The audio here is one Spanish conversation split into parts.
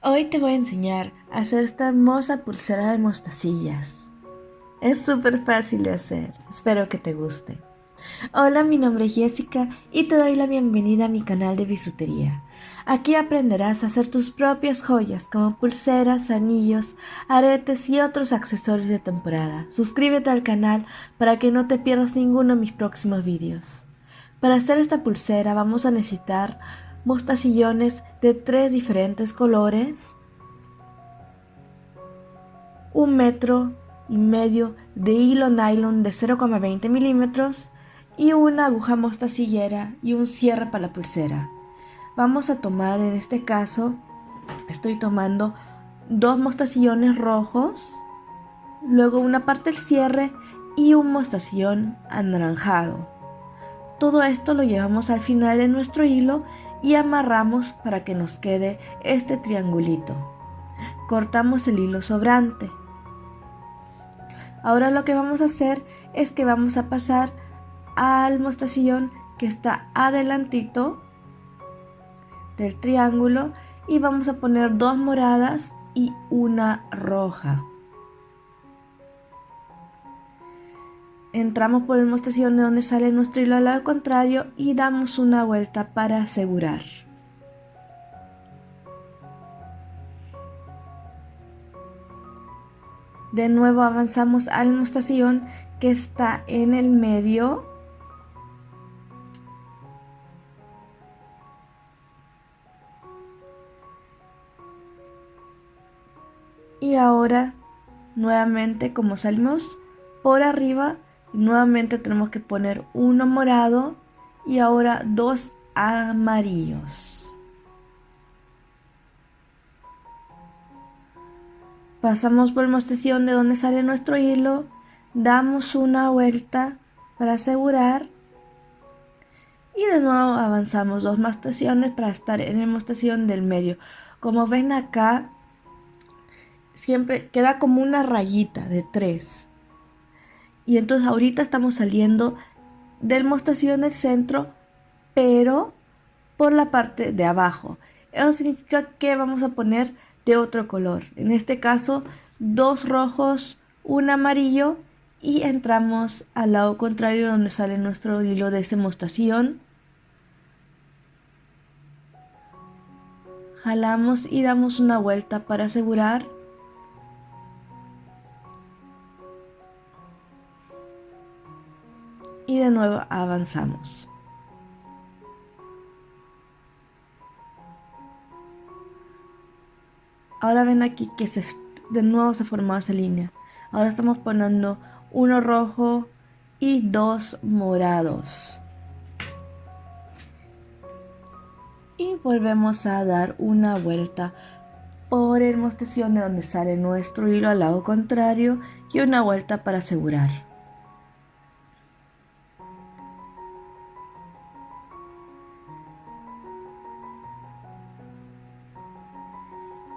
Hoy te voy a enseñar a hacer esta hermosa pulsera de mostacillas. Es súper fácil de hacer, espero que te guste. Hola, mi nombre es Jessica y te doy la bienvenida a mi canal de bisutería. Aquí aprenderás a hacer tus propias joyas como pulseras, anillos, aretes y otros accesorios de temporada. Suscríbete al canal para que no te pierdas ninguno de mis próximos vídeos. Para hacer esta pulsera vamos a necesitar mostacillones de tres diferentes colores, un metro y medio de hilo nylon de 0,20 milímetros y una aguja mostacillera y un cierre para la pulsera. Vamos a tomar en este caso, estoy tomando dos mostacillones rojos, luego una parte del cierre y un mostacillón anaranjado. Todo esto lo llevamos al final de nuestro hilo y amarramos para que nos quede este triangulito. Cortamos el hilo sobrante. Ahora lo que vamos a hacer es que vamos a pasar al mostacillón que está adelantito del triángulo y vamos a poner dos moradas y una roja. Entramos por el mostacillón de donde sale nuestro hilo al lado contrario y damos una vuelta para asegurar. De nuevo avanzamos al mostacillón que está en el medio. Y ahora nuevamente como salimos por arriba Nuevamente tenemos que poner uno morado y ahora dos amarillos. Pasamos por el mostacillón de donde sale nuestro hilo, damos una vuelta para asegurar y de nuevo avanzamos dos mostaciones para estar en el mostacillón del medio. Como ven acá, siempre queda como una rayita de tres. Y entonces ahorita estamos saliendo del mostacillón del centro, pero por la parte de abajo. Eso significa que vamos a poner de otro color. En este caso, dos rojos, un amarillo y entramos al lado contrario donde sale nuestro hilo de ese. Jalamos y damos una vuelta para asegurar y de nuevo avanzamos. Ahora ven aquí que se, de nuevo se formó esa línea. Ahora estamos poniendo uno rojo y dos morados. Y volvemos a dar una vuelta por el mostacillón de donde sale nuestro hilo al lado contrario y una vuelta para asegurar.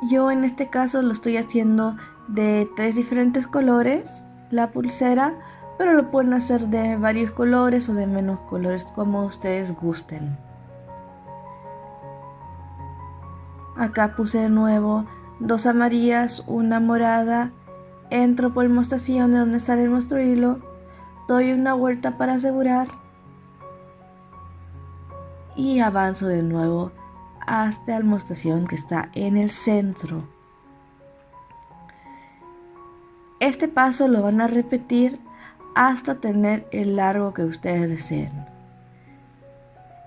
Yo en este caso lo estoy haciendo de tres diferentes colores, la pulsera, pero lo pueden hacer de varios colores o de menos colores, como ustedes gusten. Acá puse de nuevo dos amarillas, una morada, entro por el mostacillón de donde sale nuestro hilo, doy una vuelta para asegurar. Y avanzo de nuevo hasta la mostación que está en el centro. Este paso lo van a repetir hasta tener el largo que ustedes deseen.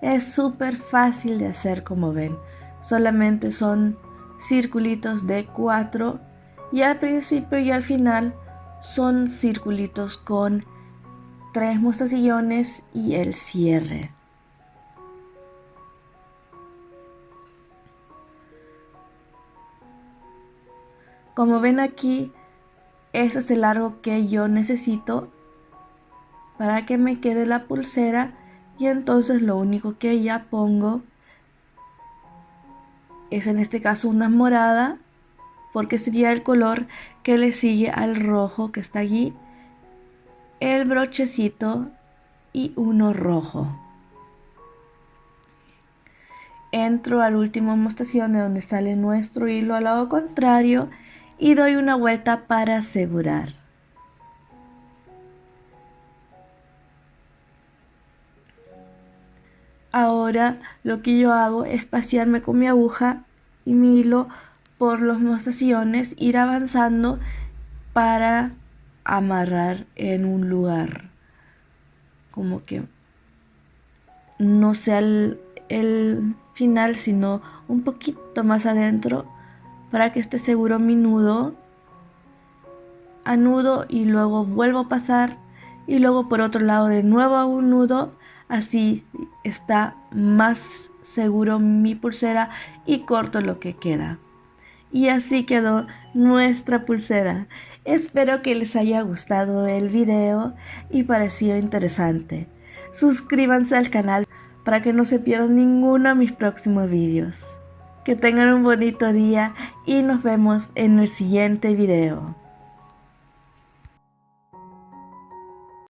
Es súper fácil de hacer como ven. Solamente son circulitos de 4 y al principio y al final son circulitos con tres mostacillones y el cierre. Como ven aquí, ese es el largo que yo necesito para que me quede la pulsera y entonces lo único que ya pongo es en este caso una morada porque sería el color que le sigue al rojo que está allí el brochecito y uno rojo. Entro al último mostación de donde sale nuestro hilo al lado contrario y doy una vuelta para asegurar. Ahora lo que yo hago es pasearme con mi aguja y mi hilo por los mostaciones, ir avanzando para amarrar en un lugar como que no sea el, el final, sino un poquito más adentro para que esté seguro mi nudo. Anudo y luego vuelvo a pasar y luego por otro lado de nuevo a un nudo. Así está más seguro mi pulsera y corto lo que queda. Y así quedó nuestra pulsera. Espero que les haya gustado el video y parecido interesante. Suscríbanse al canal para que no se pierdan ninguno de mis próximos vídeos. Que tengan un bonito día y nos vemos en el siguiente video.